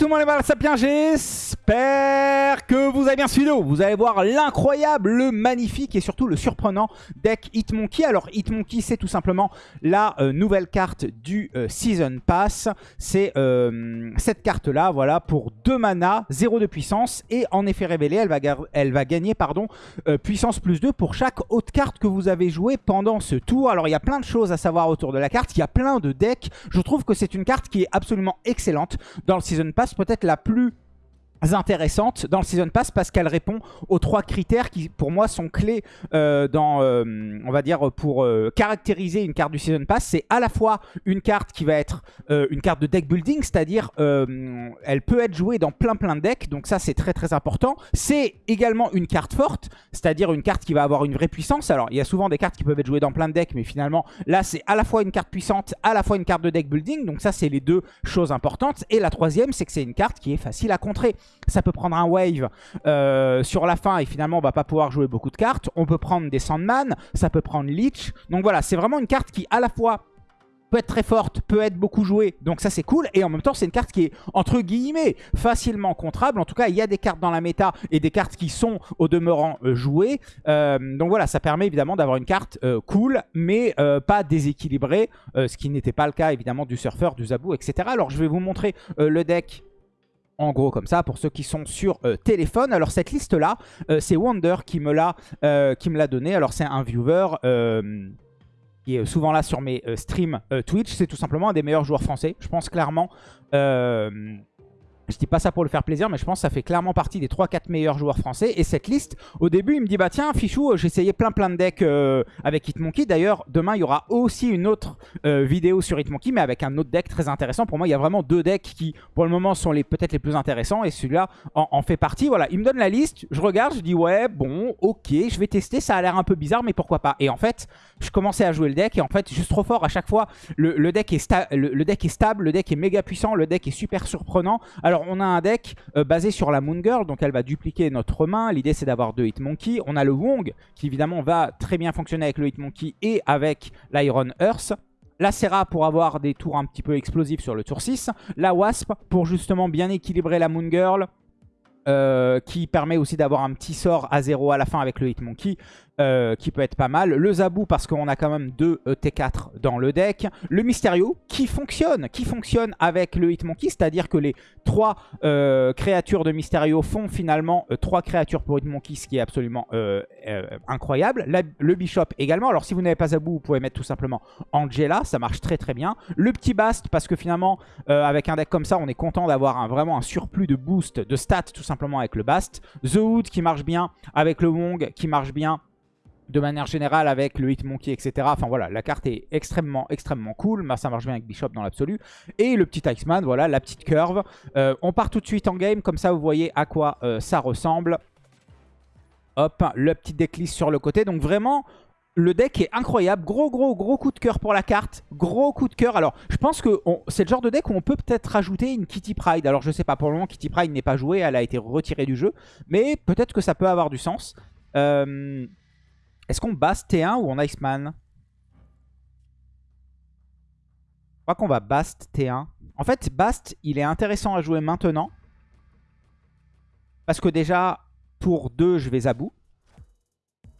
Monde les balles sapiens, j'espère que vous avez bien suivi Vous allez voir l'incroyable, le magnifique et surtout le surprenant deck Hitmonkey. Alors Hitmonkey c'est tout simplement la euh, nouvelle carte du euh, Season Pass. C'est euh, cette carte là, voilà, pour 2 mana, 0 de puissance et en effet révélé, elle va, elle va gagner pardon, puissance plus 2 pour chaque autre carte que vous avez joué pendant ce tour. Alors il y a plein de choses à savoir autour de la carte, il y a plein de decks. Je trouve que c'est une carte qui est absolument excellente dans le Season Pass, peut-être la plus intéressante dans le Season Pass parce qu'elle répond aux trois critères qui pour moi sont clés euh, dans, euh, on va dire, pour euh, caractériser une carte du Season Pass. C'est à la fois une carte qui va être une carte de deck building, c'est-à-dire elle peut être jouée dans plein plein de decks, donc ça c'est très très important. C'est également une carte forte, c'est-à-dire une carte qui va avoir une vraie puissance. Alors il y a souvent des cartes qui peuvent être jouées dans plein de decks, mais finalement là c'est à la fois une carte puissante, à la fois une carte de deck building, donc ça c'est les deux choses importantes. Et la troisième c'est que c'est une carte qui est facile à contrer. Ça peut prendre un wave euh, sur la fin et finalement on va pas pouvoir jouer beaucoup de cartes. On peut prendre des Sandman, ça peut prendre Leech. Donc voilà, c'est vraiment une carte qui à la fois peut être très forte, peut être beaucoup jouée, donc ça c'est cool. Et en même temps, c'est une carte qui est, entre guillemets, facilement contrable. En tout cas, il y a des cartes dans la méta et des cartes qui sont au demeurant euh, jouées. Euh, donc voilà, ça permet évidemment d'avoir une carte cool, mais pas déséquilibrée, ce qui n'était pas le cas évidemment du surfeur, du zabou, etc. Alors je vais vous montrer le deck en gros comme ça pour ceux qui sont sur euh, téléphone. Alors cette liste là, euh, c'est Wonder qui me l'a euh, qui me l'a donné. Alors c'est un viewer qui est souvent là sur mes streams Twitch. C'est tout simplement un des meilleurs joueurs français. Je pense clairement je dis pas ça pour le faire plaisir, mais je pense que ça fait clairement partie des 3-4 meilleurs joueurs français. Et cette liste, au début, il me dit, bah tiens, Fichou, j'ai essayé plein plein de decks euh, avec Hitmonkey. D'ailleurs, demain, il y aura aussi une autre euh, vidéo sur Hitmonkey, mais avec un autre deck très intéressant. Pour moi, il y a vraiment deux decks qui, pour le moment, sont peut-être les plus intéressants. Et celui-là en, fait partie. Voilà, il me donne la liste, je regarde, je dis, ouais, bon, ok, je vais tester. Ça a l'air un peu bizarre, mais pourquoi pas. Et en fait, je commençais à jouer le deck. Et en fait, juste trop fort à chaque fois. Le, deck, est le deck est stable, le deck est méga puissant, le deck est super surprenant. Alors, on a un deck euh, basé sur la Moon Girl, donc elle va dupliquer notre main. L'idée c'est d'avoir deux Hitmonkey. On a le Wong qui évidemment va très bien fonctionner avec le Hitmonkey et avec l'Iron Earth. La Serra pour avoir des tours un petit peu explosifs sur le tour 6. La Wasp pour justement bien équilibrer la Moon Girl. Euh, qui permet aussi d'avoir un petit sort à 0 à la fin avec le Hitmonkey. Euh, qui peut être pas mal. Le Zabou parce qu'on a quand même deux e T4 dans le deck. Le Mysterio qui fonctionne, qui fonctionne avec le Hitmonkey, c'est-à-dire que les trois euh, créatures de Mysterio font finalement euh, trois créatures pour Hitmonkey, ce qui est absolument incroyable. le Bishop également, alors si vous n'avez pas Zabou, vous pouvez mettre tout simplement Angela, ça marche très très bien. Le petit Bast parce que finalement, avec un deck comme ça, on est content d'avoir vraiment un surplus de boost, de stats tout simplement avec le Bast. The Hood qui marche bien, avec le Wong qui marche bien de manière générale avec le Hitmonkey, etc. Enfin voilà, la carte est extrêmement, extrêmement cool. Ça marche bien avec Bishop dans l'absolu. Et le petit Iceman, voilà, la petite curve. Euh, on part tout de suite en game, comme ça vous voyez à quoi euh, ça ressemble. Hop, le petit decklist sur le côté. Donc vraiment, le deck est incroyable. Gros, gros, gros coup de cœur pour la carte. Gros coup de cœur. Alors, je pense que c'est le genre de deck où on peut peut-être rajouter une Kitty Pride. Alors, je sais pas, pour le moment, Kitty Pride n'est pas jouée. Elle a été retirée du jeu. Mais peut-être que ça peut avoir du sens. Euh, est-ce qu'on bast T1 ou on Iceman? Je crois qu'on va bast T1. En fait, bast, il est intéressant à jouer maintenant. Parce que déjà, tour 2, je vais Zabou.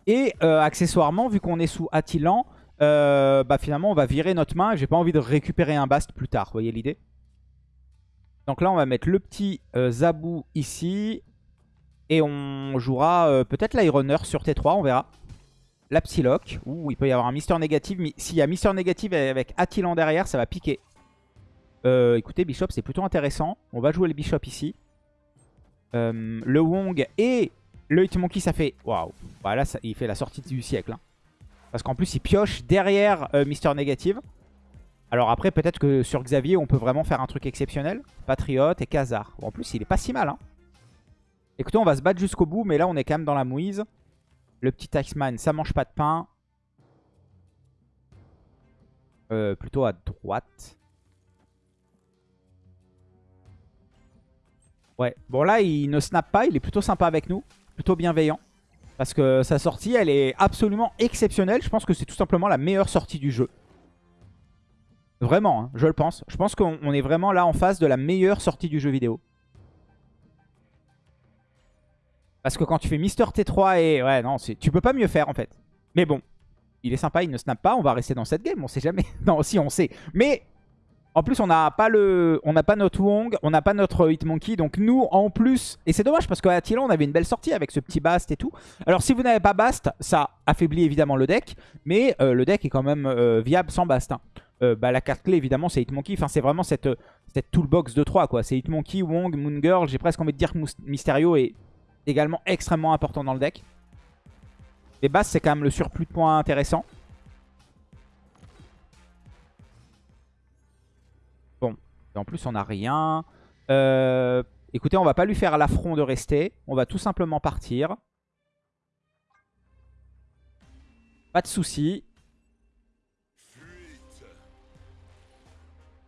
Et euh, accessoirement, vu qu'on est sous Attilan, euh, bah finalement, on va virer notre main. J'ai pas envie de récupérer un bast plus tard. Vous voyez l'idée? Donc là, on va mettre le petit euh, Zabou ici. Et on jouera peut-être l'Ironer sur T3, on verra la Psylocke. Ouh, il peut y avoir un Mister négatif. Mais s'il y a Mister négatif avec Attilan derrière, ça va piquer. Euh, écoutez, Bishop, c'est plutôt intéressant. On va jouer le Bishop ici. Euh, le Wong et le Hitmonkey, ça fait... Waouh Voilà, ça, il fait la sortie du siècle. Hein. Parce qu'en plus, il pioche derrière euh, Mister Négative. Alors après, peut-être que sur Xavier, on peut vraiment faire un truc exceptionnel. Patriote et Khazar. en plus, il est pas si mal. Hein. Écoutez, on va se battre jusqu'au bout, mais là, on est quand même dans la mouise. Le petit Taxman, ça mange pas de pain. Euh, plutôt à droite. Ouais, bon là il ne snap pas, il est plutôt sympa avec nous. Plutôt bienveillant. Parce que sa sortie, elle est absolument exceptionnelle. Je pense que c'est tout simplement la meilleure sortie du jeu. Vraiment, hein, je le pense. Je pense qu'on est vraiment là en face de la meilleure sortie du jeu vidéo. Parce que quand tu fais Mister T3 et... Ouais, non, tu peux pas mieux faire en fait. Mais bon, il est sympa, il ne snap pas. On va rester dans cette game, on sait jamais. non, si, on sait. Mais en plus, on n'a pas le, on n'a pas notre Wong, on n'a pas notre Hitmonkey. Donc nous, en plus, et c'est dommage parce qu'à Attila, on avait une belle sortie avec ce petit Bast et tout. Alors si vous n'avez pas Bast, ça affaiblit évidemment le deck. Mais euh, le deck est quand même euh, viable sans Bast. Hein. Euh, bah, la carte clé, évidemment, c'est Hitmonkey. Enfin, c'est vraiment cette, cette toolbox de 3, quoi. C'est Hitmonkey, Wong, Moon Girl. J'ai presque envie de dire Mysterio est également extrêmement important dans le deck. Les Bast, c'est quand même le surplus de points intéressant. en plus, on n'a rien. Euh, écoutez, on va pas lui faire l'affront de rester. On va tout simplement partir. Pas de souci.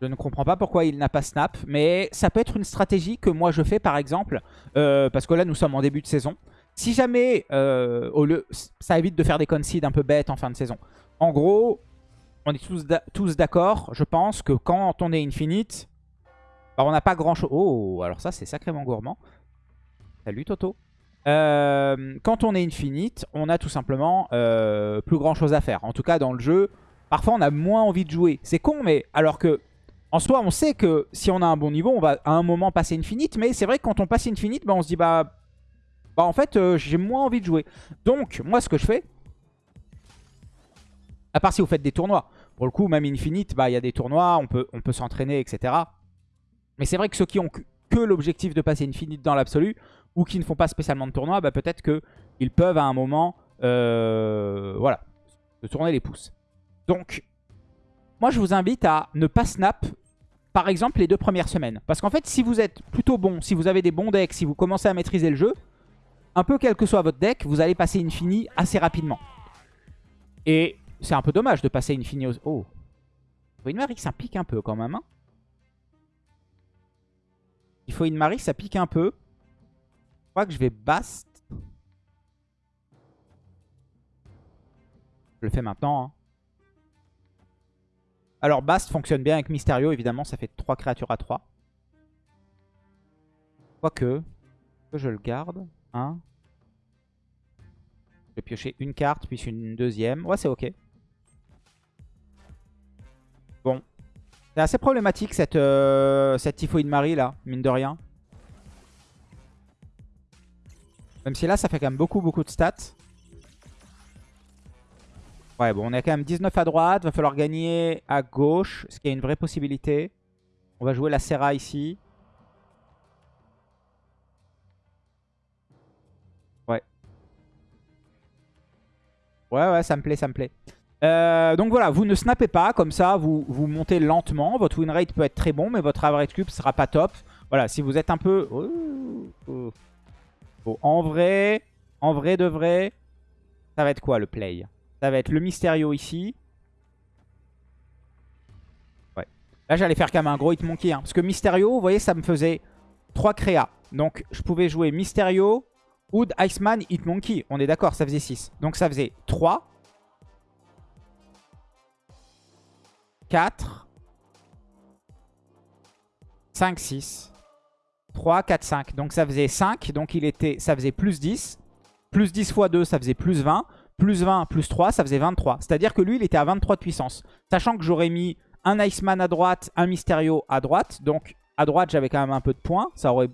Je ne comprends pas pourquoi il n'a pas snap. Mais ça peut être une stratégie que moi je fais par exemple. Euh, parce que là nous sommes en début de saison. Si jamais euh, au lieu, ça évite de faire des concede un peu bêtes en fin de saison. En gros, on est tous d'accord, je pense, que quand on est infinite, on n'a pas grand chose. Oh, alors ça, c'est sacrément gourmand. Salut Toto. Euh, quand on est infinite, on a tout simplement plus grand chose à faire. En tout cas, dans le jeu, parfois on a moins envie de jouer. C'est con, mais alors que en soi, on sait que si on a un bon niveau, on va à un moment passer infinite. Mais c'est vrai que quand on passe infinite, bah, on se dit, bah, bah en fait, euh, j'ai moins envie de jouer. Donc, moi, ce que je fais, à part si vous faites des tournois, pour le coup, même infinite, bah, il y a des tournois, on peut, on peut s'entraîner, etc. Mais c'est vrai que ceux qui ont que l'objectif de passer Infinite dans l'absolu, ou qui ne font pas spécialement de tournoi, bah peut-être qu'ils peuvent à un moment, euh, voilà, se tourner les pouces. Donc, moi je vous invite à ne pas snap, par exemple, les deux premières semaines. Parce qu'en fait, si vous êtes plutôt bon, si vous avez des bons decks, si vous commencez à maîtriser le jeu, un peu quel que soit votre deck, vous allez passer Infini assez rapidement. Et c'est un peu dommage de passer Infini aux... Oh Marie, ça pique un peu quand même, hein il faut une Marie, ça pique un peu. Je crois que je vais Bast. Je le fais maintenant. Hein. Alors Bast fonctionne bien avec Mysterio, évidemment, ça fait 3 créatures à 3. Quoique, que je le garde. Hein. Je vais piocher une carte, puis une deuxième. Ouais, c'est ok. Bon, c'est assez problématique cette, euh, Typhoïde Marie là, mine de rien. Même si là ça fait quand même beaucoup beaucoup de stats. Ouais bon on est quand même 19 à droite, va falloir gagner à gauche, ce qui est une vraie possibilité. On va jouer la Serra ici. Ouais. Ouais ouais ça me plaît, ça me plaît. Euh, donc voilà, vous ne snappez pas, comme ça vous, vous montez lentement. Votre win rate peut être très bon, mais votre average cube sera pas top. Voilà, si vous êtes un peu... Oh, oh. en vrai, en vrai de vrai, ça va être quoi le play? Ça va être le Mysterio ici. Ouais. Là j'allais faire quand même un gros Hitmonkey. Hein, parce que Mysterio, vous voyez, ça me faisait 3 créas. Donc je pouvais jouer Mysterio, Wood, Iceman, Hitmonkey. On est d'accord, ça faisait 6. Donc ça faisait 3. 4, 5, 6, 3, 4, 5. Donc ça faisait 5, donc il était, ça faisait plus 10. Plus 10 fois 2, ça faisait plus 20. Plus 20, plus 3, ça faisait 23. C'est-à-dire que lui, il était à 23 de puissance. Sachant que j'aurais mis un Iceman à droite, un Mysterio à droite. Donc à droite, j'avais quand même un peu de points. Ça aurait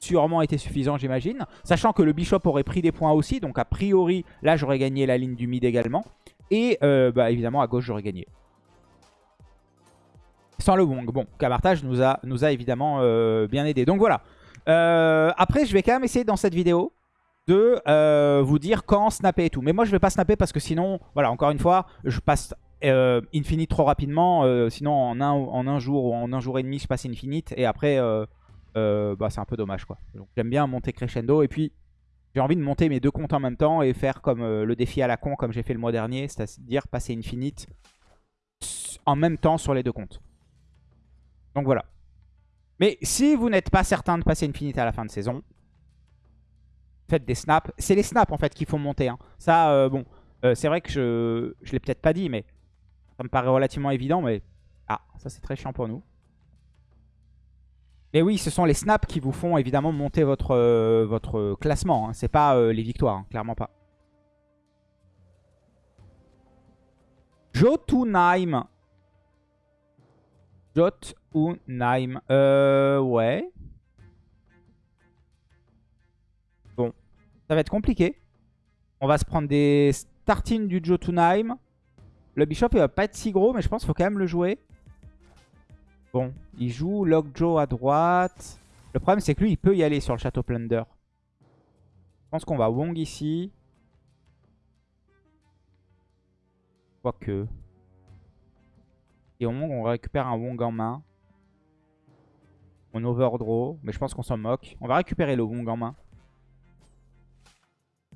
sûrement été suffisant, j'imagine. Sachant que le Bishop aurait pris des points aussi. Donc a priori, là, j'aurais gagné la ligne du mid également. Et euh, bah, évidemment, à gauche, j'aurais gagné sans le Wong. Bon, Camartage nous a, nous a évidemment euh, bien aidé. Donc voilà. Euh, après, je vais quand même essayer dans cette vidéo de euh, vous dire quand snapper et tout. Mais moi, je vais pas snapper parce que sinon, voilà, encore une fois, je passe Infinite trop rapidement. sinon, en un, en un jour ou en un jour et demi, je passe Infinite. Et après, bah, c'est un peu dommage. quoi. J'aime bien monter crescendo. Et puis, j'ai envie de monter mes deux comptes en même temps et faire comme le défi à la con, comme j'ai fait le mois dernier. C'est-à-dire passer Infinite en même temps sur les deux comptes. Donc voilà. Mais si vous n'êtes pas certain de passer Infinite à la fin de saison, faites des snaps. C'est les snaps en fait qu'il faut monter. Hein. Ça, euh, bon, euh, c'est vrai que je ne l'ai peut-être pas dit, mais ça me paraît relativement évident. Mais Ah, ça c'est très chiant pour nous. Mais oui, ce sont les snaps qui vous font évidemment monter votre, euh, votre classement. Hein. C'est pas les victoires, hein, clairement pas. Jotunheim. Jotunheim. Euh, ouais. Ça va être compliqué. On va se prendre des startines du Jotunheim. Le Bishop, il va pas être si gros, mais je pense qu'il faut quand même le jouer. Bon, il joue Lockjaw à droite. Le problème, c'est que lui, il peut y aller sur le Château Plunder. Je pense qu'on va Wong ici. Quoique. Et Wong, on récupère un Wong en main. On overdraw, mais je pense qu'on s'en moque. On va récupérer le Wong en main.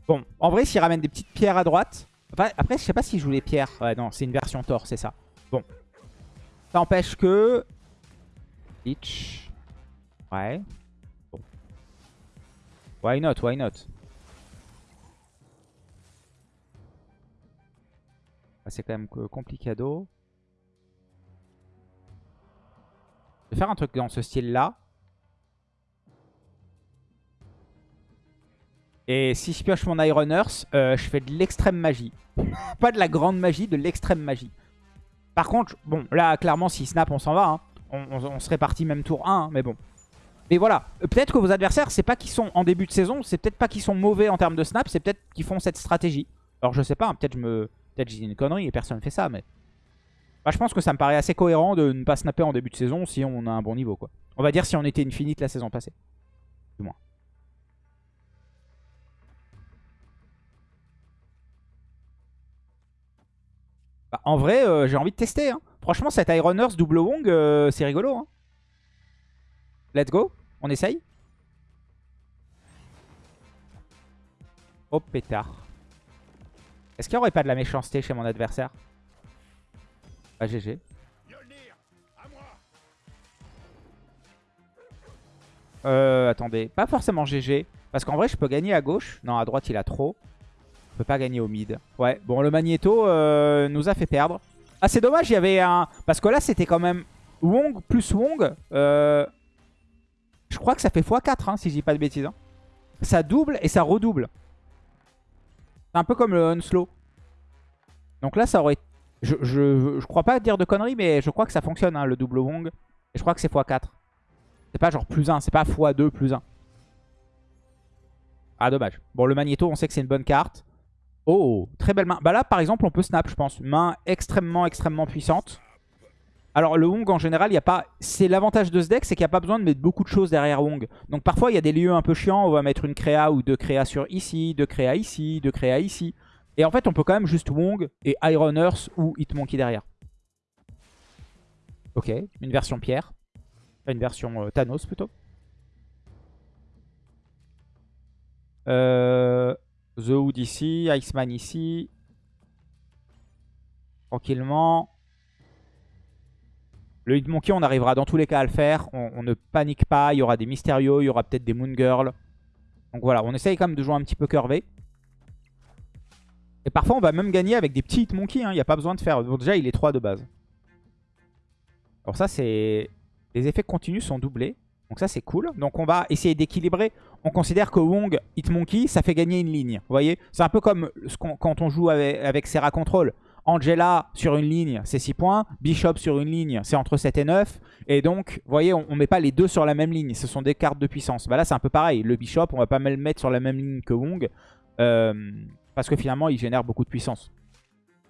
Bon, en vrai, s'il ramène des petites pierres à droite... après, je sais pas s'il joue les pierres. Ouais, non, c'est une version Thor, c'est ça. Bon. Ça empêche que Ouais. Bon. Why not, why not? Ah, C'est quand même complicado. Je vais faire un truc dans ce style-là. Et si je pioche mon Iron Earth, euh, je fais de l'extrême magie. Pas de la grande magie, de l'extrême magie. Par contre, bon, là, clairement, si snap, on s'en va. Hein on, serait parti même tour 1, hein, mais bon. Mais voilà, peut-être que vos adversaires, c'est pas qu'ils sont en début de saison, c'est peut-être pas qu'ils sont mauvais en termes de snap, c'est peut-être qu'ils font cette stratégie. Alors je sais pas, hein, peut-être je me, peut-être j'ai une connerie et personne ne fait ça, mais... Bah, je pense que ça me paraît assez cohérent de ne pas snapper en début de saison si on a un bon niveau, quoi. On va dire si on était infinite la saison passée. Bah, en vrai, euh, j'ai envie de tester, hein. Franchement, cet Iron double Wong, euh, c'est rigolo. Hein. Let's go. On essaye. Oh pétard. Est-ce qu'il n'y aurait pas de la méchanceté chez mon adversaire? Bah GG. Euh, attendez. Pas forcément GG. Parce qu'en vrai, je peux gagner à gauche. Non, à droite, il a trop. Je peux pas gagner au mid. Ouais, bon, le Magneto euh, nous a fait perdre. Ah, c'est dommage, il y avait un... Parce que là, c'était quand même Wong plus Wong. Euh, je crois que ça fait x4, hein, si je dis pas de bêtises. Hein. Ça double et ça redouble. C'est un peu comme le Unslow. Donc là, ça aurait... Je, je, crois pas dire de conneries, mais je crois que ça fonctionne, hein, le double Wong. Et je crois que c'est x4. C'est pas genre plus 1, c'est pas x2 plus 1. Ah, dommage. Bon, le Magneto, on sait que c'est une bonne carte. Oh, très belle main. Bah là, par exemple, on peut snap, je pense. Main extrêmement, extrêmement puissante. Alors, le Wong, en général, il y a pas... C'est l'avantage de ce deck, c'est qu'il n'y a pas besoin de mettre beaucoup de choses derrière Wong. Donc, parfois, il y a des lieux un peu chiants. On va mettre une créa ou deux créas sur ici, deux créas ici, deux créas ici. Et en fait, on peut quand même juste Wong et Iron Earth ou Hitmonkey derrière. Ok, une version pierre. Une version euh, Thanos, plutôt. Euh... The Hood ici, Iceman ici. Tranquillement. Le Hitmonkey, on arrivera dans tous les cas à le faire. On, ne panique pas. Il y aura des Mysterio, il y aura peut-être des Moon Girl. Donc voilà, on essaye quand même de jouer un petit peu curvé. Et parfois, on va même gagner avec des petits Hitmonkey. Hein. Il n'y a pas besoin de faire... déjà, il est 3 de base. Alors ça, c'est... Les effets continus sont doublés. Donc ça, c'est cool. Donc on va essayer d'équilibrer. On considère que Wong, Hitmonkey, ça fait gagner une ligne. Vous voyez? C'est un peu comme quand on joue avec, Serra Control. Angela sur une ligne, c'est 6 points. Bishop sur une ligne, c'est entre 7 et 9. Et donc, vous voyez, on ne met pas les deux sur la même ligne. Ce sont des cartes de puissance. Bah là, c'est un peu pareil. Le Bishop, on va pas le mettre sur la même ligne que Wong. Euh, parce que finalement, il génère beaucoup de puissance.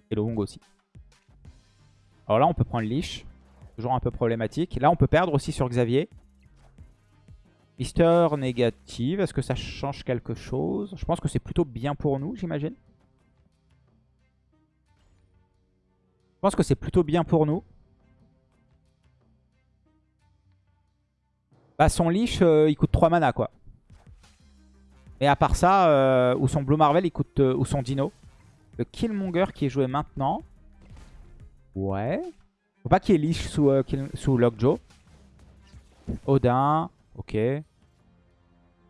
Et le Wong aussi. Alors là, on peut prendre Leash. Toujours un peu problématique. Là, on peut perdre aussi sur Xavier. Mister négative, est-ce que ça change quelque chose? Je pense que c'est plutôt bien pour nous, j'imagine. Je pense que c'est plutôt bien pour nous. Bah son leash, euh, il coûte 3 mana quoi. Et à part ça, euh, ou son Blue Marvel, il coûte, euh, ou son Dino. Le Killmonger qui est joué maintenant. Ouais. Faut pas qu'il y ait leash sous, sous Lockjaw. Odin. Ok.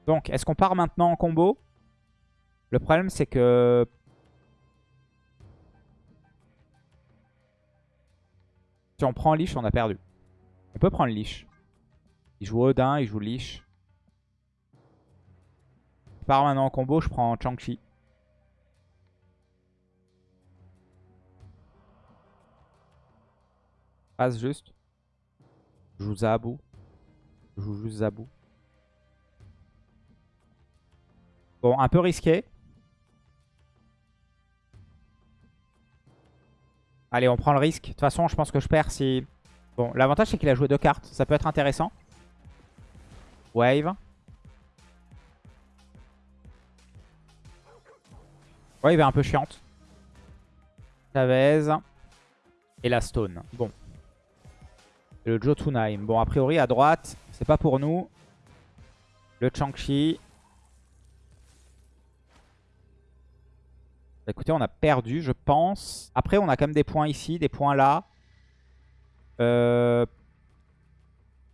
Donc, est-ce qu'on part maintenant en combo? Le problème, c'est que... Si on prend Lich, on a perdu. On peut prendre Lich. Il joue Odin, il joue Lich. Je pars maintenant en combo, je prends Chang-Chi. Passe juste. Je joue Zabu. Je joue juste Zabu. Bon, un peu risqué. Allez, on prend le risque. De toute façon, je pense que je perds si... Bon, l'avantage, c'est qu'il a joué deux cartes. Ça peut être intéressant. Wave. Wave est un peu chiante. Chavez. Et la Stone. Bon. Et le Jotunheim. Bon, a priori, à droite, c'est pas pour nous. Le Changchi. Bah, écoutez, on a perdu, je pense. Après, on a quand même des points ici, des points là. Euh,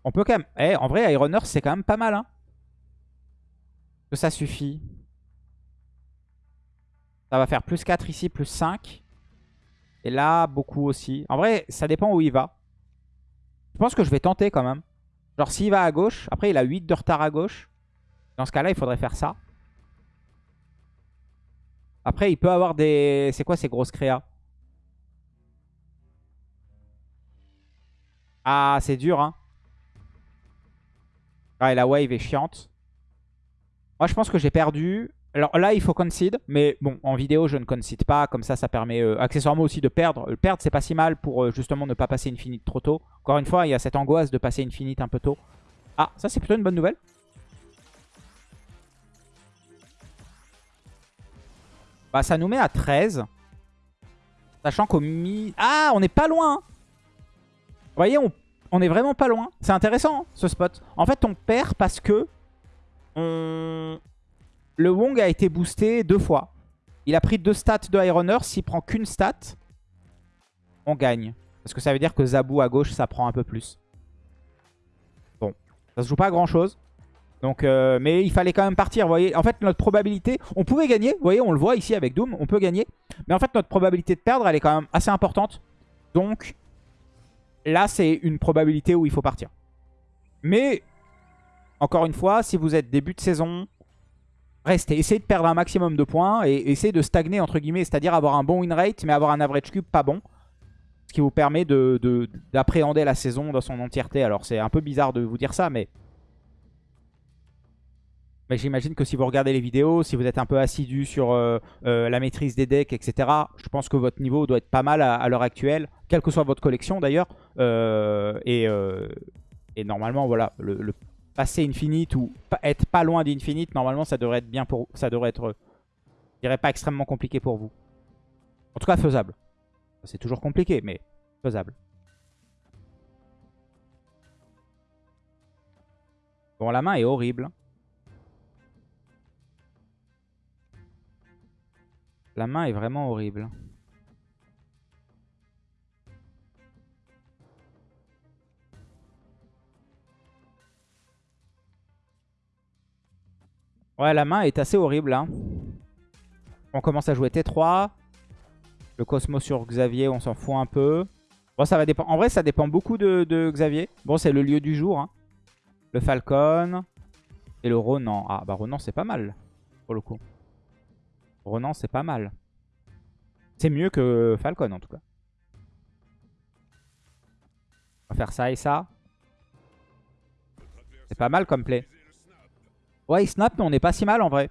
on peut quand même... Eh, en vrai, Iron Earth, c'est quand même pas mal. Hein. Que ça suffit. Ça va faire plus 4 ici, plus 5. Et là, beaucoup aussi. En vrai, ça dépend où il va. Je pense que je vais tenter quand même. Genre, s'il va à gauche, après, il a 8 de retard à gauche. Dans ce cas-là, il faudrait faire ça. Après, il peut avoir des... C'est quoi ces grosses créas? Ah, c'est dur, hein. Ah, et la wave est chiante. Moi, je pense que j'ai perdu. Alors là, il faut concede. Mais bon, en vidéo, je ne concede pas. Comme ça, ça permet euh, accessoirement aussi de perdre. Le perdre, c'est pas si mal pour euh, justement ne pas passer Infinite trop tôt. Encore une fois, il y a cette angoisse de passer Infinite un peu tôt. Ah, ça, c'est plutôt une bonne nouvelle. Bah, ça nous met à 13. Sachant qu'au mi... Ah, on est pas loin. Vous voyez, on, est vraiment pas loin. C'est intéressant, hein, ce spot. En fait, on perd parce que... Le Wong a été boosté deux fois. Il a pris deux stats de Iron Earth. S'il prend qu'une stat, on gagne. Parce que ça veut dire que Zabu à gauche, ça prend un peu plus. Bon, ça se joue pas à grand chose. Donc, euh, mais il fallait quand même partir, vous voyez. En fait, notre probabilité, on pouvait gagner, vous voyez, on le voit ici avec Doom, on peut gagner. Mais en fait, notre probabilité de perdre, elle est quand même assez importante. Donc, là, c'est une probabilité où il faut partir. Mais, encore une fois, si vous êtes début de saison, restez. Essayez de perdre un maximum de points et essayez de stagner, entre guillemets, c'est-à-dire avoir un bon win rate, mais avoir un average cube pas bon. Ce qui vous permet d'appréhender de, la saison dans son entièreté. Alors, c'est un peu bizarre de vous dire ça, mais mais j'imagine que si vous regardez les vidéos, si vous êtes un peu assidu sur euh, euh, la maîtrise des decks, etc., je pense que votre niveau doit être pas mal à, l'heure actuelle, quelle que soit votre collection d'ailleurs. Euh, et, normalement, voilà, le, passer Infinite ou être pas loin d'Infinite, normalement, ça devrait être bien pour ça devrait être, je dirais pas extrêmement compliqué pour vous. En tout cas, faisable. C'est toujours compliqué, mais faisable. Bon, la main est horrible. La main est vraiment horrible. Ouais, la main est assez horrible. Hein. On commence à jouer T3. Le Cosmos sur Xavier, on s'en fout un peu. Bon, ça va dépendre. En vrai, ça dépend beaucoup de, Xavier. Bon, c'est le lieu du jour. Hein. Le Falcon. Et le Ronan. Ah, bah Ronan, c'est pas mal. Pour le coup. Ronan, c'est pas mal. C'est mieux que Falcon, en tout cas. On va faire ça et ça. C'est pas mal comme play. Ouais, il snap, mais on n'est pas si mal en vrai.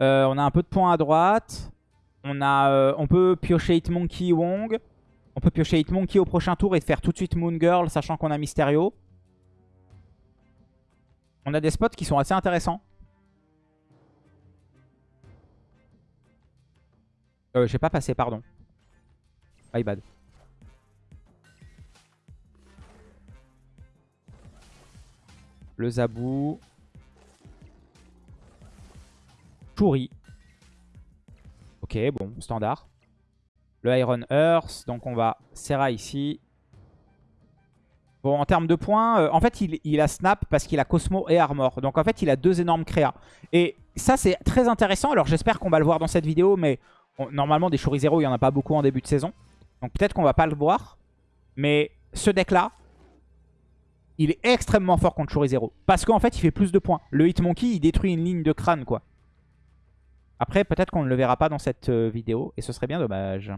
Euh, on a un peu de points à droite. On, a, euh, on peut piocher Hitmonkey Wong. On peut piocher Hitmonkey au prochain tour et faire tout de suite Moon Girl, sachant qu'on a Mysterio. On a des spots qui sont assez intéressants. Euh, j'ai pas passé, pardon. My bad. Le Zabou. Chouri. Ok, bon, standard. Le Iron Earth. Donc on va Serra ici. Bon, en termes de points, euh, en fait, il, a Snap parce qu'il a Cosmo et Armor. Donc en fait, il a deux énormes créas. Et ça, c'est très intéressant. Alors j'espère qu'on va le voir dans cette vidéo, mais normalement, des Chorizeros, il n'y en a pas beaucoup en début de saison. Donc peut-être qu'on va pas le voir. Mais ce deck-là, il est extrêmement fort contre 0. Parce qu'en fait, il fait plus de points. Le Hitmonkey, il détruit une ligne de crâne, quoi. Après, peut-être qu'on ne le verra pas dans cette euh, vidéo. Et ce serait bien dommage.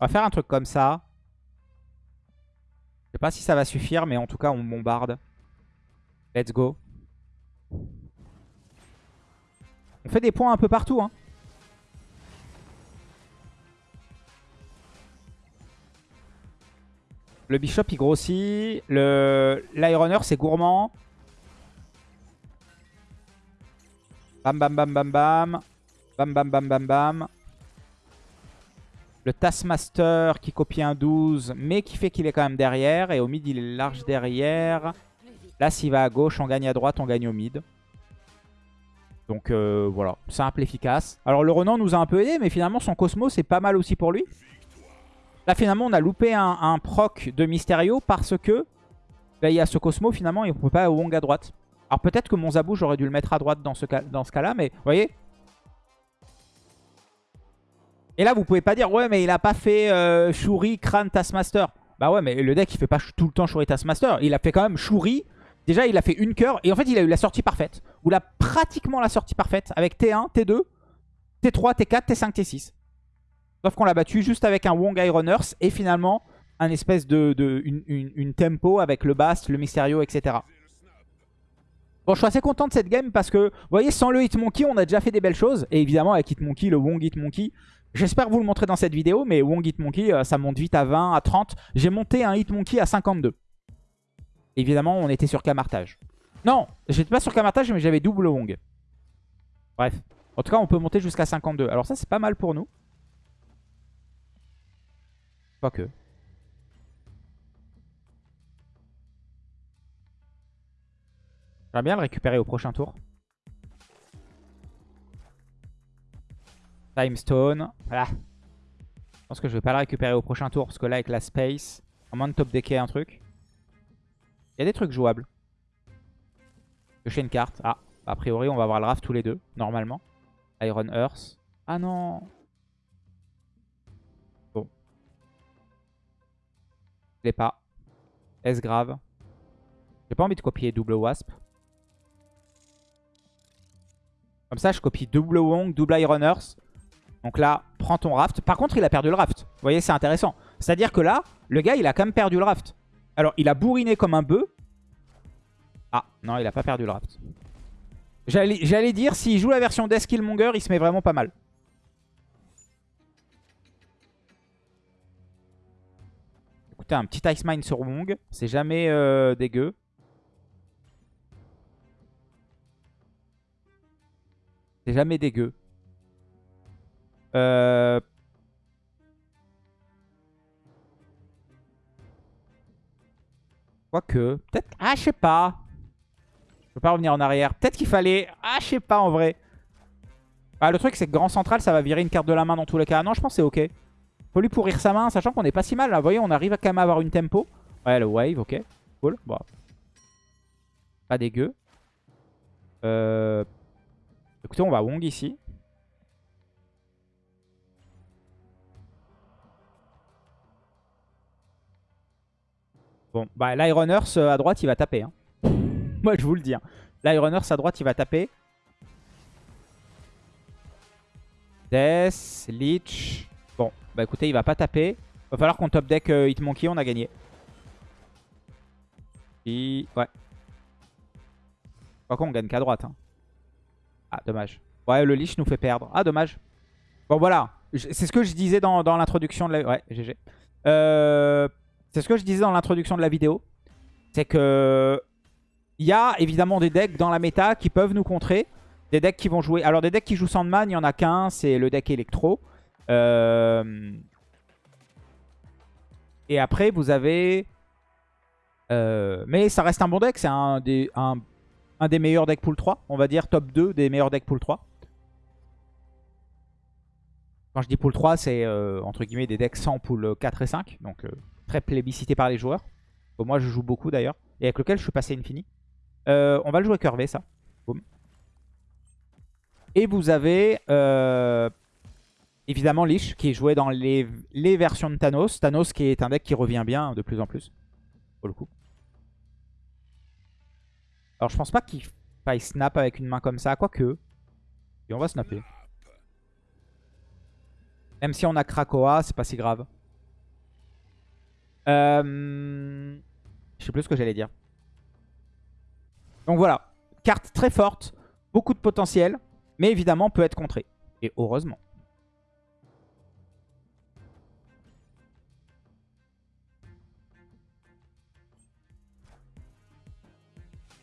On va faire un truc comme ça. Je sais pas si ça va suffire, mais en tout cas, on bombarde. Let's go. On fait des points un peu partout. Hein. Le Bishop, il grossit. L'Ironeur, c'est gourmand. Bam, bam, bam, bam, bam. Bam, bam, bam, bam, bam. Le Taskmaster qui copie un 12, mais qui fait qu'il est quand même derrière. Et au mid, il est large derrière. Là, s'il va à gauche, on gagne à droite, on gagne au mid. Donc euh, voilà, simple, efficace. Alors le Renan nous a un peu aidé, mais finalement son Cosmo c'est pas mal aussi pour lui. Là finalement on a loupé un, proc de Mysterio parce que bah, il y a ce Cosmo finalement et on peut pas Wong à droite. Alors peut-être que mon Zabou j'aurais dû le mettre à droite dans ce cas, dans ce cas là, mais vous voyez Et là vous pouvez pas dire ouais mais il a pas fait euh, Shuri, Kran, Taskmaster. Bah ouais mais le deck il fait pas tout le temps Shuri, Taskmaster. Il a fait quand même Shuri, Déjà, il a fait une cœur et en fait, il a eu la sortie parfaite. Ou là, pratiquement la sortie parfaite avec T1, T2, T3, T4, T5, T6. Sauf qu'on l'a battu juste avec un Wong Ironers et finalement un espèce de, une, tempo avec le Bast, le Mysterio, etc. Bon, je suis assez content de cette game parce que, vous voyez, sans le Hitmonkey, on a déjà fait des belles choses. Et évidemment, avec Hitmonkey, le Wong Hitmonkey, j'espère vous le montrer dans cette vidéo, mais Wong Hitmonkey, euh, ça monte vite à 20, à 30. J'ai monté un Hitmonkey à 52. Évidemment, on était sur Camartage. Non, j'étais pas sur Camartage, mais j'avais double Wong. Bref. En tout cas, on peut monter jusqu'à 52. Alors ça, c'est pas mal pour nous. Pas que. J'aimerais bien le récupérer au prochain tour. Time Stone. Voilà. Je pense que je vais pas le récupérer au prochain tour. Parce que là, avec la space, à moins de top decker un truc. Il y a des trucs jouables. Piocher une carte. Ah, a priori, on va avoir le raft tous les deux, normalement. Iron Earth. Ah non Bon. Je l'ai pas. S grave? J'ai pas envie de copier double Wasp. Comme ça, je copie double Wong, double Iron Earth. Donc là, prends ton raft. Par contre, il a perdu le raft. Vous voyez, c'est intéressant. C'est-à-dire que là, le gars, il a quand même perdu le raft. Alors, il a bourriné comme un bœuf. Ah, non, il a pas perdu le raft. J'allais dire, s'il joue la version Monger, il se met vraiment pas mal. Écoutez, un petit Ice Mine sur Wong, c'est jamais euh, dégueu. C'est jamais dégueu. Euh, Quoique, peut-être... Ah, je sais pas. Je peux pas revenir en arrière. Peut-être qu'il fallait... Ah, je sais pas en vrai. Ah, le truc, c'est que Grand Central, ça va virer une carte de la main dans tous les cas. Non, je pense que c'est ok. Faut lui pourrir sa main, sachant qu'on est pas si mal. Là, vous voyez, on arrive quand même à avoir une tempo. Ouais, le wave, ok. Cool. Bon. Pas dégueu. Euh... Écoutez, on va Wong ici. Bon, bah l'Ironers euh, à droite, il va taper. Hein. Moi, je vous le dis. Hein. À droite, il va taper. Death, Leech. Bon, bah écoutez, il va pas taper. Va falloir qu'on top deck euh, Hitmonkey, on a gagné. Et... Ouais. Quoi qu'on gagne qu'à droite. Hein. Ah, dommage. Ouais, le Leech nous fait perdre. Ah, dommage. Bon, voilà. C'est ce que je disais dans, dans l'introduction de la... Ouais, GG. Euh... C'est ce que je disais dans l'introduction de la vidéo. C'est que il y a évidemment des decks dans la méta qui peuvent nous contrer. Des decks qui vont jouer... Alors des decks qui jouent Sandman, il y en a qu'un, c'est le deck Electro. Euh, et après, vous avez... Euh, mais ça reste un bon deck, c'est un des, un... des meilleurs decks pool 3. On va dire top 2 des meilleurs decks pool 3. Quand je dis pool 3, c'est euh, entre guillemets des decks sans pool 4 et 5. Donc très plébiscité par les joueurs. moi, je joue beaucoup d'ailleurs. et avec lequel je suis passé infini. Euh, on va le jouer curvé, ça. Boum. Et vous avez euh, évidemment Lich qui est joué dans les, les, versions de Thanos. Thanos qui est un deck qui revient bien de plus en plus. Pour le coup. Alors je pense pas qu'il faille snap avec une main comme ça, quoique. Et on va snapper. Même si on a Krakoa, c'est pas si grave. Euh... Je sais plus ce que j'allais dire. Donc voilà. Carte très forte. Beaucoup de potentiel. Mais évidemment peut être contrée. Et heureusement.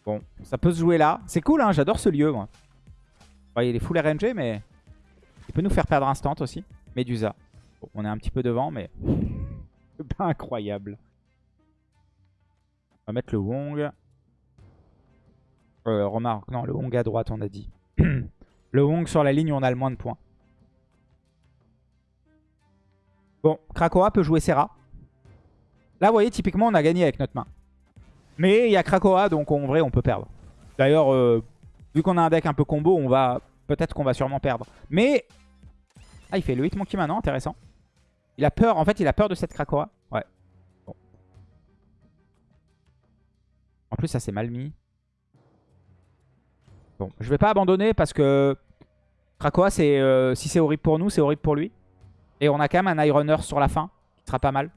Bon, ça peut se jouer là. C'est cool, hein, j'adore ce lieu, moi. il est full RNG, mais il peut nous faire perdre instant aussi. Medusa. on est un petit peu devant, mais incroyable. On va mettre le Wong. Euh, remarque, non, le Wong à droite, on a dit. le Wong sur la ligne on a le moins de points. Bon, Krakoa peut jouer Serra. Là, vous voyez, typiquement, on a gagné avec notre main. Mais il y a Krakoa, donc en vrai, on peut perdre. D'ailleurs, euh, vu qu'on a un deck un peu combo, on va peut-être qu'on va sûrement perdre. Mais... Ah, il fait le Hitmonkey maintenant, intéressant. Il a peur, en fait, il a peur de cette Krakoa. Ouais. En plus, ça c'est mal mis. Bon, je vais pas abandonner parce que Krakoa, euh, si c'est horrible pour nous, c'est horrible pour lui. Et on a quand même un Iron sur la fin, qui sera pas mal.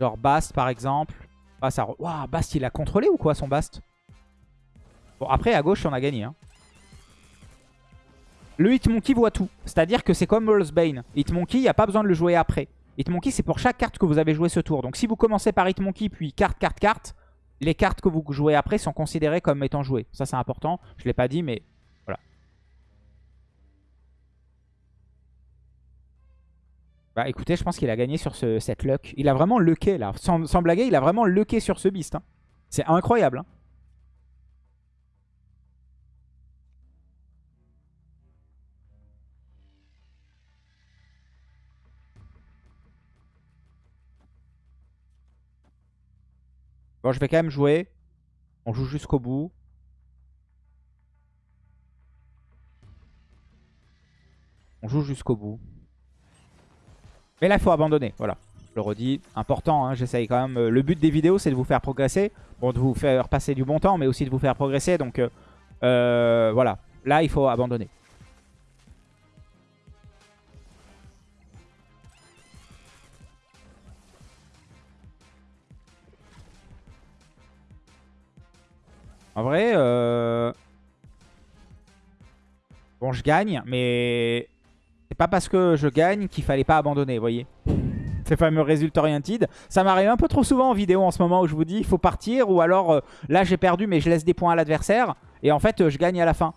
Genre Bast par exemple. Ah, ça... Bast il a contrôlé ou quoi son Bast? Bon après à gauche on a gagné. Hein. Le Hitmonkey voit tout. C'est-à-dire que c'est comme Bane. Hitmonkey, il n'y a pas besoin de le jouer après. Hitmonkey, c'est pour chaque carte que vous avez joué ce tour. Donc si vous commencez par Hitmonkey, puis carte, carte, carte, les cartes que vous jouez après sont considérées comme étant jouées. Ça, c'est important. Je ne l'ai pas dit, mais Bah écoutez, je pense qu'il a gagné sur ce, cette luck. Il a vraiment lucké là. Sans, sans blaguer, il a vraiment lucké sur ce beast. Hein. C'est incroyable. Hein. Bon, je vais quand même jouer. On joue jusqu'au bout. On joue jusqu'au bout. Mais là, il faut abandonner. Voilà. Je le redis, important, hein, j'essaye quand même. Euh, le but des vidéos, c'est de vous faire progresser. Bon, de vous faire passer du bon temps, mais aussi de vous faire progresser. Donc, euh, euh, voilà. Là, il faut abandonner. En vrai, bon, je gagne, mais c'est pas parce que je gagne qu'il fallait pas abandonner, vous voyez Ces fameux résultats oriented. Ça m'arrive un peu trop souvent en vidéo en ce moment où je vous dis il faut partir ou alors euh, là j'ai perdu mais je laisse des points à l'adversaire et en fait euh, je gagne à la fin.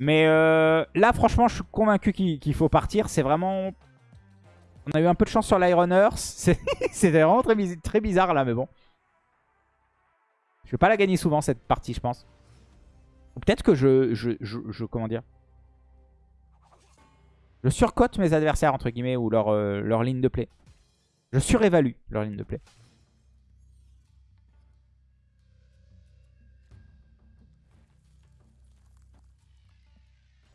Mais euh, là franchement je suis convaincu qu'il faut partir. C'est vraiment... On a eu un peu de chance sur l'Ironers. C'était vraiment très bizarre là mais bon. Je vais pas la gagner souvent cette partie je pense. Peut-être que je, je, je... Comment dire? Je surcote mes adversaires, entre guillemets, ou leur, euh, ligne de play. Je surévalue leur ligne de play.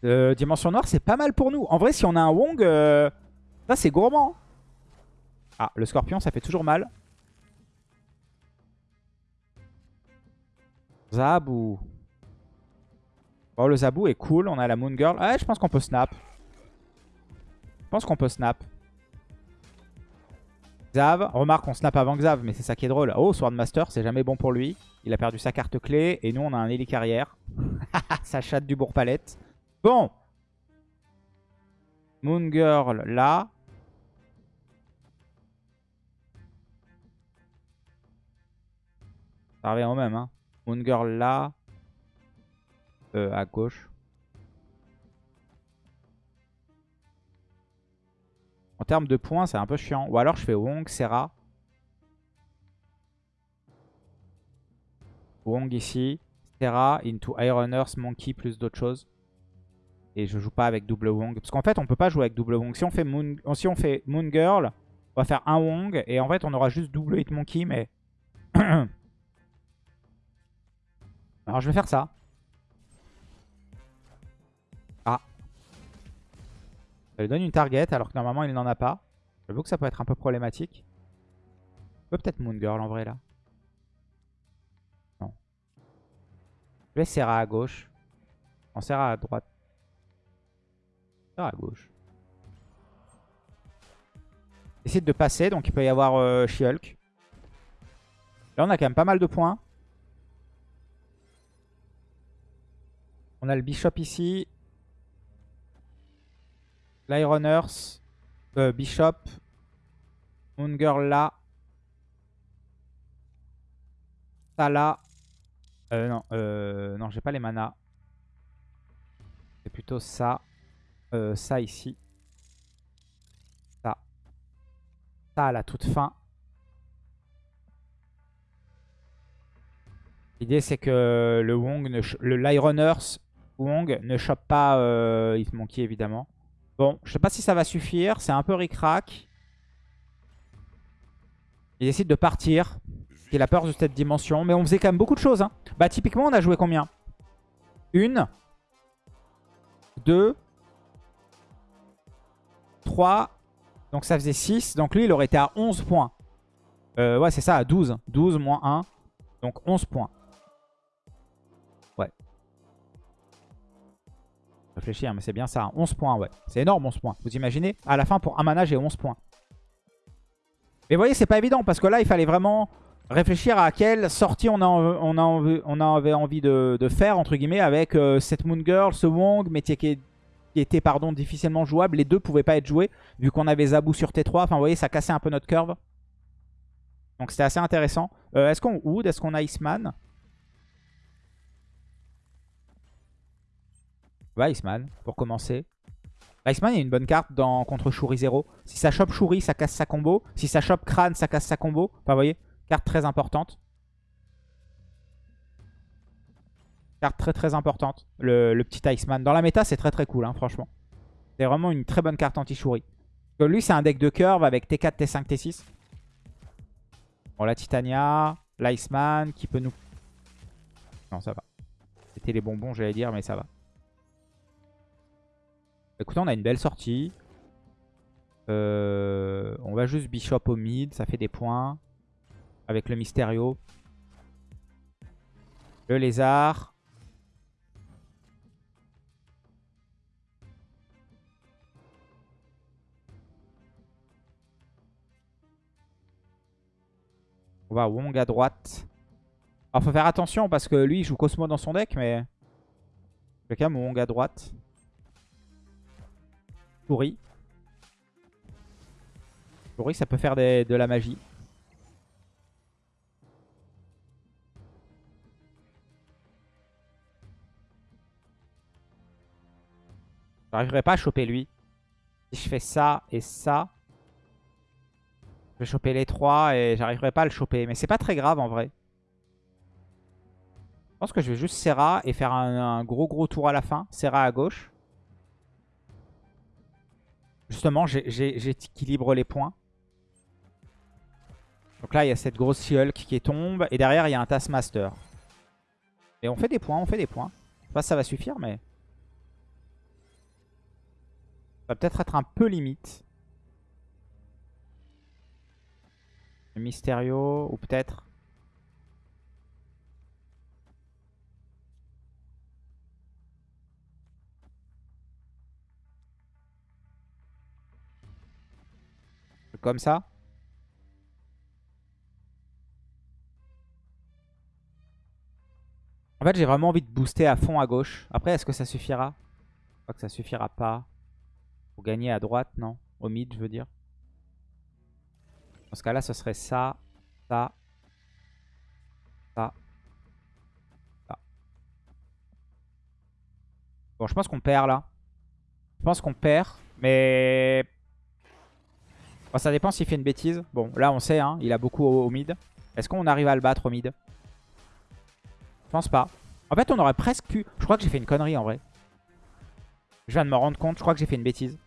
Euh, dimension noire, c'est pas mal pour nous. En vrai, si on a un Wong, euh, ça c'est gourmand. Ah, le scorpion, ça fait toujours mal. Zabou. Bon, le Zabou est cool. On a la Moon Girl. Ah, je pense qu'on peut snap. Je pense qu'on peut snap. Xav. Remarque, on snap avant Xav, mais c'est ça qui est drôle. Oh, Swordmaster, c'est jamais bon pour lui. Il a perdu sa carte clé. Et nous, on a un Ellie carrière. ça chatte du bourg-palette. Bon. Moon Girl, là. Ça revient au même. Hein. Moon Girl, là. Euh, à gauche. En termes de points, c'est un peu chiant. Ou alors je fais Wong, Serra. Wong ici. Serra into Iron Earth, Monkey plus d'autres choses. Et je joue pas avec double Wong. Parce qu'en fait, on peut pas jouer avec double Wong. Si on fait Moon, si on fait Moon Girl, On va faire un Wong. Et en fait, on aura juste double Hitmonkey, mais... Alors, je vais faire ça. Ah. Ça lui donne une target, alors que normalement, il n'en a pas. J'avoue que ça peut être un peu problématique. peut peut-être Moon Girl, en vrai, là. Non. Je vais Serra à gauche. On Serra à droite. Serra à gauche. Essaye de passer, donc il peut y avoir euh. Là, on a quand même pas mal de points. On a le Bishop ici. l'Iron Euh, Bishop. Moon Girl là. Ça là. Euh, non, euh, non j'ai pas les manas. C'est plutôt ça. Euh, ça ici. Ça. Ça à la toute fin. L'idée c'est que le Wong, ne le Wong ne chope pas euh, Hitmonkey évidemment. Bon, je sais pas si ça va suffire. C'est un peu ric-rac. Il décide de partir. Il a peur de cette dimension. Mais on faisait quand même beaucoup de choses. Hein. Bah typiquement, on a joué combien? Une. Deux. Trois. Donc ça faisait 6. Donc lui, il aurait été à 11 points. Euh, ouais, c'est ça, à 12. 12 moins 1. Donc 11 points. Réfléchis, hein, mais c'est bien ça. 11 points, ouais. C'est énorme, 11 points. Vous imaginez À la fin, pour un mana, j'ai 11 points. Mais vous voyez, c'est pas évident. Parce que là, il fallait vraiment réfléchir à quelle sortie on, avait envie de, faire, entre guillemets, avec euh, cette Moon Girl, ce Wong, mais qui, était pardon, difficilement jouable. Les deux pouvaient pas être joués, vu qu'on avait Zabu sur T3. Enfin, vous voyez, ça cassait un peu notre curve. Donc c'était assez intéressant. Euh, est-ce qu'on Wood? Est-ce qu'on a Iceman? Iceman, pour commencer. Iceman est une bonne carte dans, contre Shuri 0. Si ça chope Shuri, ça casse sa combo. Si ça chope Crâne, ça casse sa combo. Enfin, vous voyez, carte très importante. Carte très très importante, le, petit Iceman. Dans la méta, c'est très très cool, hein, franchement. C'est vraiment une très bonne carte anti-Shuri. Lui, c'est un deck de curve avec T4, T5, T6. Bon, la Titania, l'Iceman qui peut nous... Non, ça va. C'était les bonbons, j'allais dire, mais ça va. Écoutez, on a une belle sortie. Euh, on va juste Bishop au mid, ça fait des points. Avec le Mysterio. Le lézard. On va Wong à droite. Alors faut faire attention parce que lui il joue Cosmo dans son deck mais... Je quand Wong à droite. Pourri. Pourri, ça peut faire de la magie. J'arriverai pas à choper lui. Si je fais ça et ça, je vais choper les trois et j'arriverai pas à le choper. Mais c'est pas très grave en vrai. Je pense que je vais juste Serra et faire un, un gros gros tour à la fin. Serra à gauche. Justement, j'équilibre les points. Donc là, il y a cette grosse Hulk qui tombe. Et derrière, il y a un Taskmaster. Et on fait des points, on fait des points. Je sais pas si ça va suffire, mais... Ça va peut-être être un peu limite. Mysterio, ou peut-être... Comme ça. En fait, j'ai vraiment envie de booster à fond à gauche. Après, est-ce que ça suffira? Je crois que ça suffira pas. Pour gagner à droite, non. Au mid, je veux dire. Dans ce cas-là, ce serait ça, ça, ça, ça. Bon, je pense qu'on perd là. Je pense qu'on perd. Mais ça dépend s'il fait une bêtise. Bon, là on sait, hein, il a beaucoup au, mid. Est-ce qu'on arrive à le battre au mid? Je pense pas. En fait, on aurait presque pu... Je crois que j'ai fait une connerie en vrai. Je viens de me rendre compte, je crois que j'ai fait une bêtise.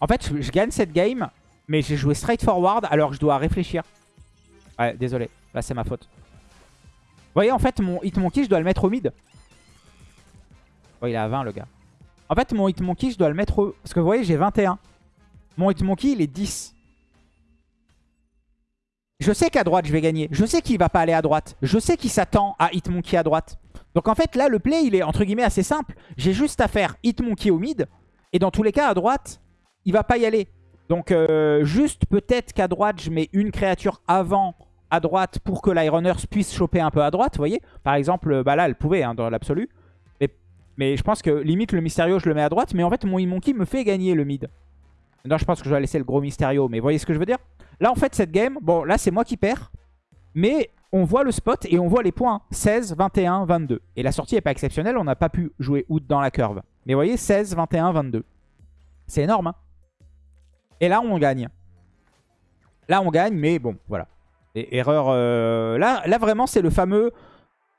En fait, je, gagne cette game Mais j'ai joué straightforward alors que je dois réfléchir. Ouais, désolé. Là, c'est ma faute. Vous voyez, en fait, mon Hitmonkey, je dois le mettre au mid. Oh, il est à 20, le gars. En fait, mon Hitmonkey, je dois le mettre au... Parce que vous voyez, j'ai 21. Mon Hitmonkey, il est 10. Je sais qu'à droite, je vais gagner. Je sais qu'il va pas aller à droite. Je sais qu'il s'attend à Hitmonkey à droite. Donc en fait, là, le play, il est entre guillemets assez simple. J'ai juste à faire Hitmonkey au mid. Et dans tous les cas, à droite, il va pas y aller. Donc euh, juste peut-être qu'à droite, je mets une créature avant à droite pour que l'Ironers puisse choper un peu à droite, vous voyez Par exemple, bah là, elle pouvait hein, dans l'absolu. Mais, mais, je pense que limite, le Mysterio, je le mets à droite. Mais en fait, mon Hitmonkey me fait gagner le mid. Non, je pense que je vais laisser le gros Mysterio. Mais vous voyez ce que je veux dire? Là, en fait, cette game, bon, là, c'est moi qui perds. Mais on voit le spot et on voit les points. 16, 21, 22. Et la sortie n'est pas exceptionnelle. On n'a pas pu jouer out dans la curve. Mais vous voyez, 16, 21, 22. C'est énorme. Hein? Et là, on gagne. Là, on gagne, mais bon, voilà. Erreur... Euh, là, là, vraiment, c'est le fameux...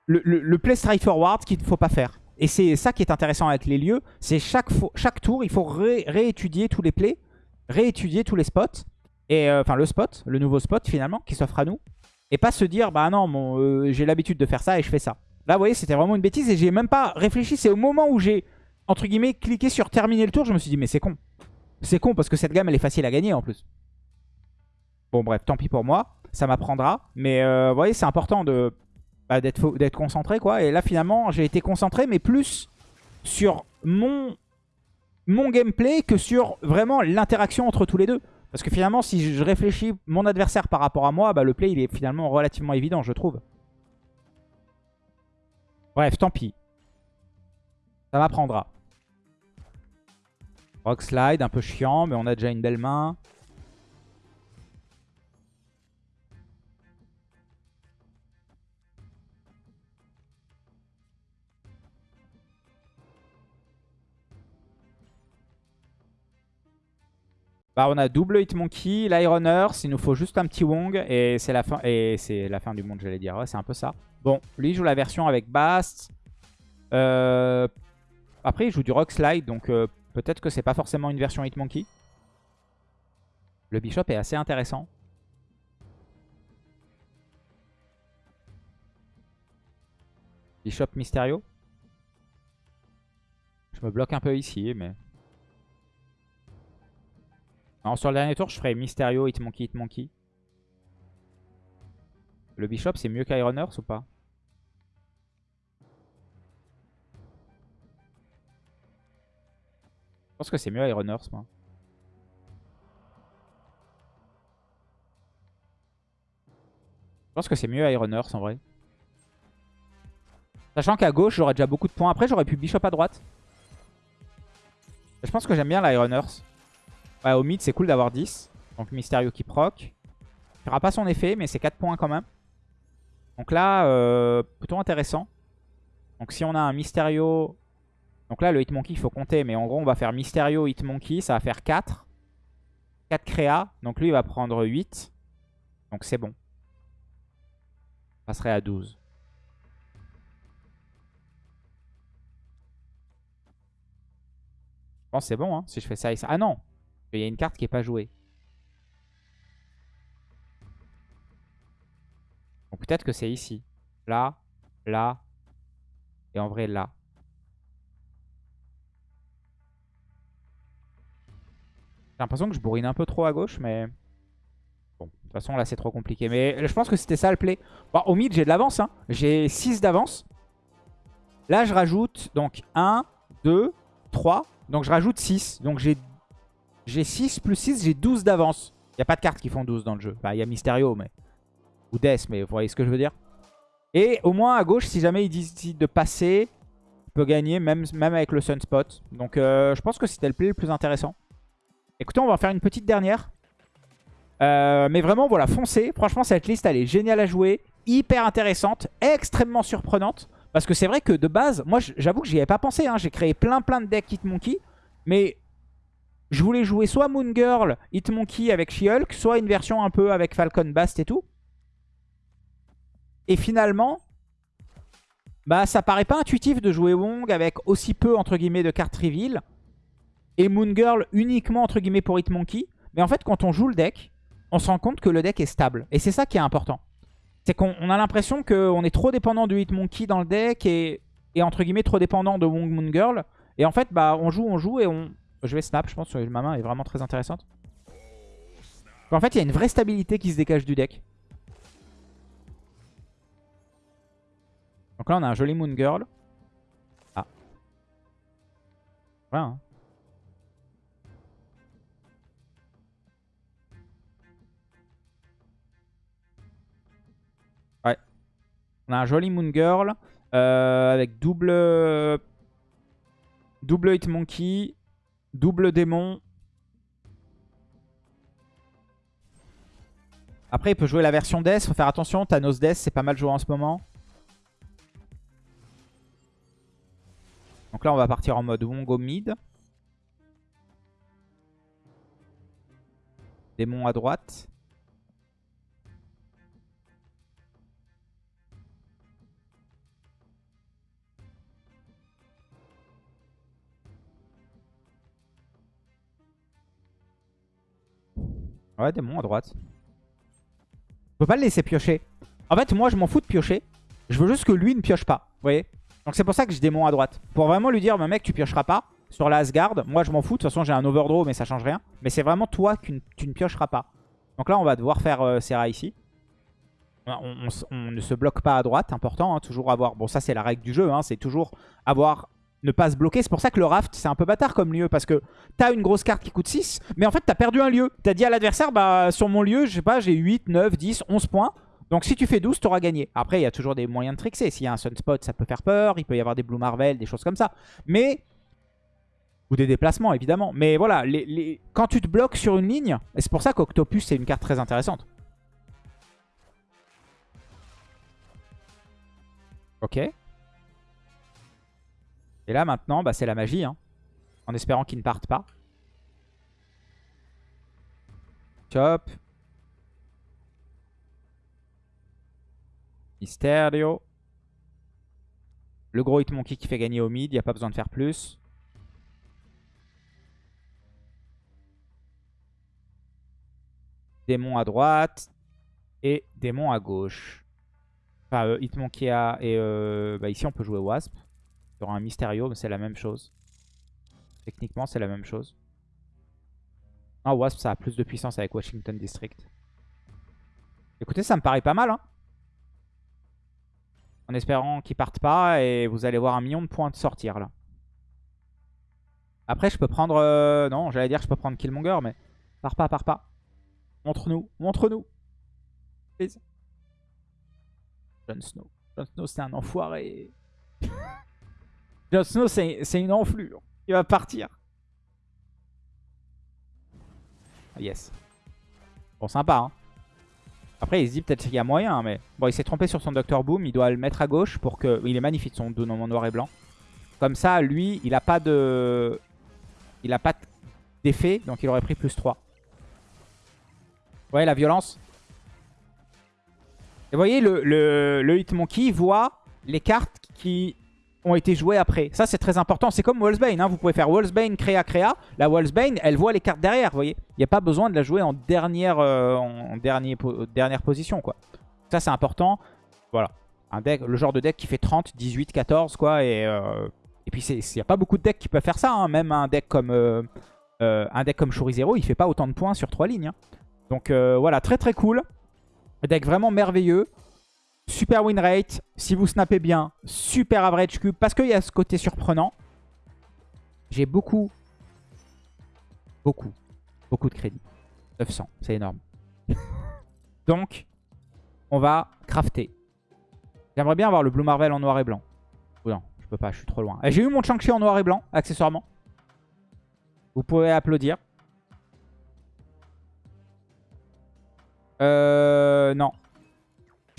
Le, play straight forward qu'il ne faut pas faire. Et c'est ça qui est intéressant avec les lieux. C'est chaque, chaque tour, il faut réétudier tous les plays. Réétudier tous les spots. Et euh, enfin, le spot, le nouveau spot, finalement, qui s'offre à nous. Et pas se dire, bah non, euh, j'ai l'habitude de faire ça et je fais ça. Là, vous voyez, c'était vraiment une bêtise et j'ai même pas réfléchi. C'est au moment où j'ai, entre guillemets, cliqué sur terminer le tour, je me suis dit, mais c'est con. C'est con parce que cette gamme, elle est facile à gagner en plus. Bon, bref, tant pis pour moi. Ça m'apprendra. Mais euh, vous voyez, c'est important de bah, d'être concentré, quoi. Et là, finalement, j'ai été concentré, mais plus sur mon, mon gameplay que sur vraiment l'interaction entre tous les deux. Parce que finalement, si je réfléchis mon adversaire par rapport à moi, bah, le play, il est finalement relativement évident, je trouve. Bref, tant pis. Ça m'apprendra. Rock slide, un peu chiant, mais on a déjà une belle main. Bah, on a double Hitmonkey, l'Iron Earth, il nous faut juste un petit Wong et c'est la fin la fin du monde, j'allais dire. Ouais, c'est un peu ça. Bon, lui il joue la version avec Bast. Euh, après, il joue du Rock Slide, donc euh, peut-être que c'est pas forcément une version Hitmonkey. Le Bishop est assez intéressant. Bishop Mysterio. Je me bloque un peu ici, mais... Alors sur le dernier tour, je ferai Mysterio, Hitmonkey, Hitmonkey. Le Bishop, c'est mieux qu'Iron ou pas? Je pense que c'est mieux Iron moi. Je pense que c'est mieux Iron en vrai. Sachant qu'à gauche, j'aurais déjà beaucoup de points. Après, j'aurais pu Bishop à droite. Je pense que j'aime bien l'Iron Earth. Ouais, au mid, c'est cool d'avoir 10. Donc Mysterio qui proc. Il fera pas son effet, mais c'est 4 points quand même. Donc là, euh, plutôt intéressant. Donc si on a un Mysterio... Donc là, le Hitmonkey, il faut compter. Mais en gros, on va faire Mysterio, Hitmonkey. Ça va faire 4. 4 créa. Donc lui, il va prendre 8. Donc c'est bon. On passerait à 12. Bon, c'est bon, hein, si je fais ça ça. Ah non il y a une carte qui n'est pas jouée. Donc peut-être que c'est ici. Là, là, et en vrai là. J'ai l'impression que je bourrine un peu trop à gauche, mais... Bon, de toute façon là c'est trop compliqué. Mais je pense que c'était ça le play. Au mid j'ai de l'avance. Hein. J'ai 6 d'avance. Là je rajoute donc 1, 2, 3. Donc je rajoute 6. Donc j'ai j'ai 6 plus 6, j'ai 12 d'avance. Il n'y a pas de cartes qui font 12 dans le jeu. il y a Mysterio, mais... Ou Death, mais vous voyez ce que je veux dire. Et au moins à gauche, si jamais il décide de passer, il peut gagner même, avec le Sunspot. Donc euh, je pense que c'était le play le plus intéressant. Écoutez, on va faire une petite dernière. Euh, mais vraiment, voilà, foncez. Franchement, cette liste, elle est géniale à jouer. Hyper intéressante, extrêmement surprenante. Parce que c'est vrai que de base, moi j'avoue que j'y avais pas pensé. Hein. J'ai créé plein plein de decks Hitmonkey. Mais je voulais jouer soit Moon Girl, Hitmonkey avec She-Hulk, soit une version un peu avec Falcon Bast et tout. Et finalement, bah ça paraît pas intuitif de jouer Wong avec aussi peu entre guillemets de cartes reveal. Et Moon Girl uniquement entre guillemets pour Hitmonkey. Mais en fait, quand on joue le deck, on se rend compte que le deck est stable. Et c'est ça qui est important. C'est qu'on a l'impression qu'on est trop dépendant du Hitmonkey dans le deck et, entre guillemets trop dépendant de Wong Moon Girl. Et en fait, bah, on joue, on joue et on... Je vais snap, je pense que ma main est vraiment très intéressante. En fait, il y a une vraie stabilité qui se dégage du deck. Donc là, on a un joli Moon Girl. Ah. Hein. Ouais. On a un joli Moon Girl. Euh, avec double... Double Hitmonkey. Double démon. Après, il peut jouer la version Death. Faut faire attention. Thanos Death, c'est pas mal joué en ce moment. Donc là, on va partir en mode Wongo mid. Démon à droite. Ouais, démon à droite. Je peux pas le laisser piocher. En fait, moi, je m'en fous de piocher. Je veux juste que lui ne pioche pas. Vous voyez Donc c'est pour ça que je démon à droite. Pour vraiment lui dire, mec, tu piocheras pas sur la Asgard. Moi, je m'en fous. De toute façon, j'ai un overdraw, mais ça change rien. Mais c'est vraiment toi que tu ne piocheras pas. Donc là, on va devoir faire euh, Serra ici. On, ne se bloque pas à droite, important. Hein, toujours avoir... Bon, ça, c'est la règle du jeu. Hein, c'est toujours avoir ne pas se bloquer. C'est pour ça que le raft, c'est un peu bâtard comme lieu. Parce que t'as une grosse carte qui coûte 6, mais en fait, t'as perdu un lieu. T'as dit à l'adversaire, bah sur mon lieu, je sais pas, j'ai 8, 9, 10, 11 points. Donc si tu fais 12, t'auras gagné. Après, il y a toujours des moyens de trickser. S'il y a un Sunspot, ça peut faire peur. Il peut y avoir des Blue Marvel, des choses comme ça. Mais... Ou des déplacements, évidemment. Mais voilà, les, quand tu te bloques sur une ligne, et c'est pour ça qu'Octopus, c'est une carte très intéressante. Ok. Et là, maintenant, bah, c'est la magie. Hein. En espérant qu'ils ne partent pas. Chop. Mysterio. Le gros Hitmonkey qui fait gagner au mid. Il n'y a pas besoin de faire plus. Démon à droite. Et démon à gauche. Enfin, euh, Hitmonkey à... Et euh, bah, ici, on peut jouer Wasp. Il y aura un Mysterio, mais c'est la même chose. Techniquement, c'est la même chose. Ah, Wasp, ça a plus de puissance avec Washington District. Écoutez, ça me paraît pas mal. Hein en espérant qu'ils partent pas. Et vous allez voir un million de points de sortir là. Après, je peux prendre... Euh, non, j'allais dire je peux prendre Killmonger, mais... Pars pas, pars pas. Montre-nous, montre-nous. Please. Jon Snow. Jon Snow, c'est un enfoiré. Jon Snow, c'est une enflure. Il va partir. Yes. Bon, sympa, hein. Après, il se dit peut-être qu'il y a moyen, mais... Bon, il s'est trompé sur son Dr Boom. Il doit le mettre à gauche pour que... Il est magnifique, son dos en noir et blanc. Comme ça, lui, il a pas de... Il a pas d'effet, donc il aurait pris plus 3. Vous voyez la violence Et vous voyez, le, le, le Hitmonkey voit les cartes qui ont été joués après. Ça, c'est très important. C'est comme Wolfsbane. Hein. Vous pouvez faire Wolfsbane, créa, créa. La Wolfsbane, elle voit les cartes derrière, vous voyez. Il n'y a pas besoin de la jouer en dernière, euh, en dernier, dernière position, quoi. Ça, c'est important. Voilà. Un deck, le genre de deck qui fait 30, 18, 14, quoi. Et, euh, et puis, il n'y a pas beaucoup de decks qui peuvent faire ça. Hein. Même un deck comme, euh, un deck comme Zero, il fait pas autant de points sur 3 lignes. Hein. Donc, voilà, très très cool. Un deck vraiment merveilleux. Super win rate, si vous snappez bien, super average cube, parce qu'il y a ce côté surprenant. J'ai beaucoup, beaucoup, beaucoup de crédit. 900, c'est énorme. Donc, on va crafter. J'aimerais bien avoir le Blue Marvel en noir et blanc. non, je peux pas, je suis trop loin. J'ai eu mon Chang-Chi en noir et blanc, accessoirement. Vous pouvez applaudir. Euh, non.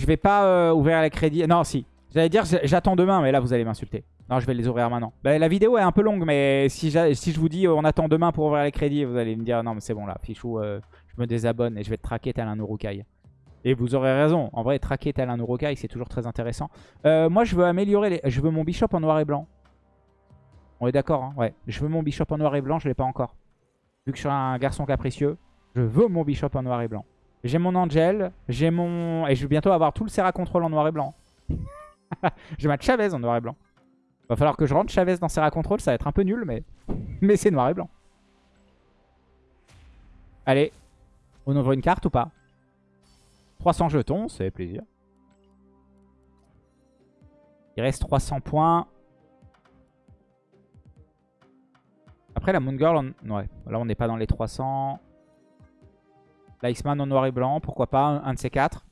Je vais pas euh, ouvrir les crédits. Non, si. J'allais dire j'attends demain, mais là vous allez m'insulter. Non, je vais les ouvrir maintenant. Bah, la vidéo est un peu longue, mais si, je vous dis euh, on attend demain pour ouvrir les crédits, vous allez me dire non mais c'est bon là, fichou, euh, je me désabonne et je vais te traquer tel un Urukai. Et vous aurez raison, en vrai traquer tel un Urukai c'est toujours très intéressant. moi je veux améliorer, les... je veux mon bishop en noir et blanc. On est d'accord, hein? Ouais, je veux mon bishop en noir et blanc, je l'ai pas encore. Vu que je suis un garçon capricieux, Je veux mon Bishop en noir et blanc. J'ai mon Angel, j'ai mon... Et je vais bientôt avoir tout le Serra Control en noir et blanc. j'ai ma Chavez en noir et blanc. Va falloir que je rentre Chavez dans Serra Control, ça va être un peu nul, mais, mais c'est noir et blanc. Allez, on ouvre une carte ou pas? 300 jetons, c'est plaisir. Il reste 300 points. Après, la Moon Girl, ouais. Là, on n'est pas dans les 300. L'Iceman en noir et blanc, pourquoi pas, un, de ces quatre.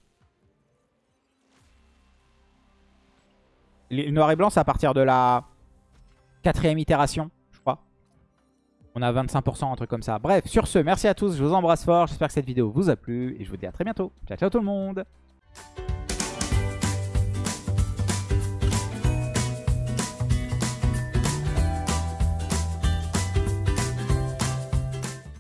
Le noir et blanc, c'est à partir de la quatrième itération, je crois. On a 25%, un truc comme ça. Bref, sur ce, merci à tous, je vous embrasse fort. J'espère que cette vidéo vous a plu et je vous dis à très bientôt. Ciao, ciao tout le monde